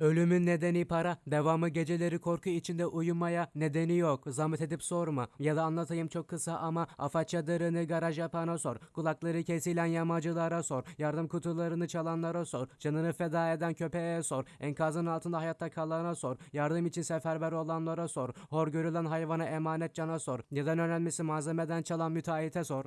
Ölümün nedeni para, devamı geceleri korku içinde uyumaya nedeni yok. Zahmet edip sorma ya da anlatayım çok kısa ama afat çadırını garaj yapana sor. Kulakları kesilen yamacılara sor. Yardım kutularını çalanlara sor. Canını feda eden köpeğe sor. Enkazın altında hayatta kalana sor. Yardım için seferber olanlara sor. Hor görülen hayvana emanet cana sor. neden önemlisi malzemeden çalan müteahhite sor.